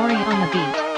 Mori on the beat.